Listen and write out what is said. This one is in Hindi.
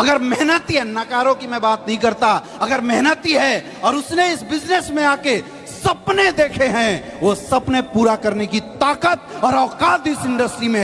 अगर मेहनती है नकारों की मैं बात नहीं करता, अगर मेहनती है और उसने इस बिज़नेस में आके सपने देखे हैं, वो सपने पूरा करने की ताकत और औकात इस इंडस्ट्री में